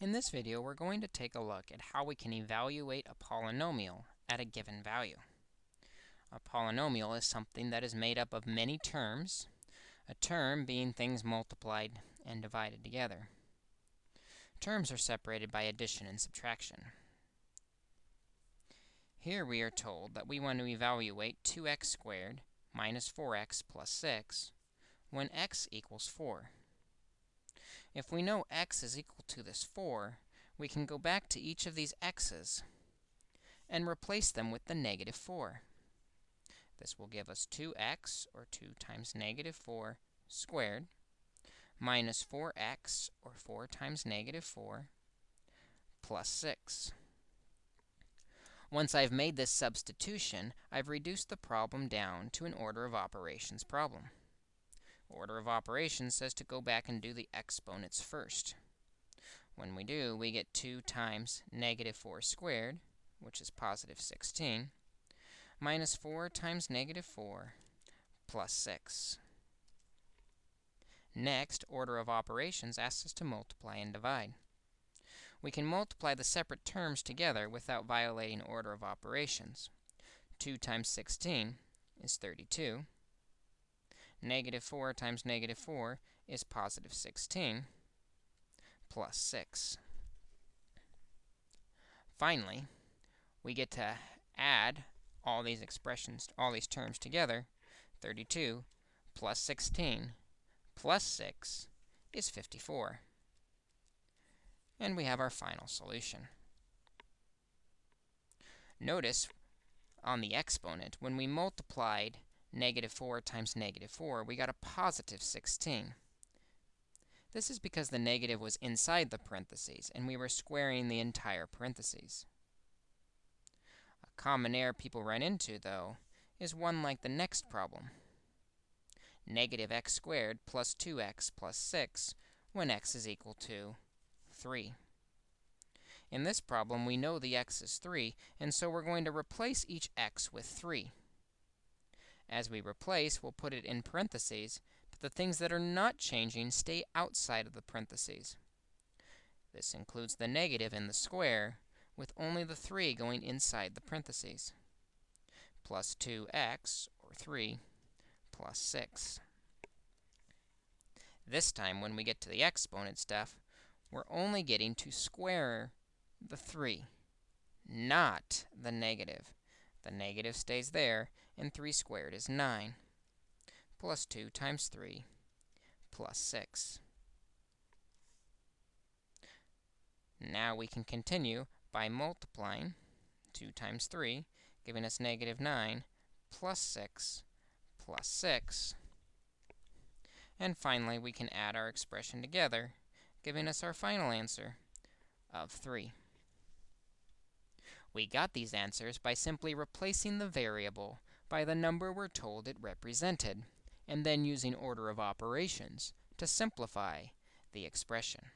In this video, we're going to take a look at how we can evaluate a polynomial at a given value. A polynomial is something that is made up of many terms, a term being things multiplied and divided together. Terms are separated by addition and subtraction. Here we are told that we want to evaluate 2x squared minus 4x plus 6 when x equals 4. If we know x is equal to this 4, we can go back to each of these x's and replace them with the negative 4. This will give us 2x, or 2 times negative 4, squared, minus 4x, or 4 times negative 4, plus 6. Once I've made this substitution, I've reduced the problem down to an order of operations problem. Order of operations says to go back and do the exponents first. When we do, we get 2 times negative 4 squared, which is positive 16, minus 4 times negative 4 plus 6. Next, order of operations asks us to multiply and divide. We can multiply the separate terms together without violating order of operations. 2 times 16 is 32. Negative 4 times negative 4 is positive 16 plus 6. Finally, we get to add all these expressions, all these terms together. 32 plus 16 plus 6 is 54. And we have our final solution. Notice on the exponent, when we multiplied negative 4 times negative 4, we got a positive 16. This is because the negative was inside the parentheses, and we were squaring the entire parentheses. A common error people run into, though, is one like the next problem. Negative x squared plus 2x plus 6 when x is equal to 3. In this problem, we know the x is 3, and so we're going to replace each x with 3. As we replace, we'll put it in parentheses, but the things that are not changing stay outside of the parentheses. This includes the negative in the square, with only the 3 going inside the parentheses, plus 2x, or 3, plus 6. This time, when we get to the exponent stuff, we're only getting to square the 3, not the negative. The negative stays there, and 3 squared is 9, plus 2 times 3, plus 6. Now we can continue by multiplying 2 times 3, giving us negative 9, plus 6, plus 6. And finally, we can add our expression together, giving us our final answer of 3. We got these answers by simply replacing the variable by the number we're told it represented, and then using order of operations to simplify the expression.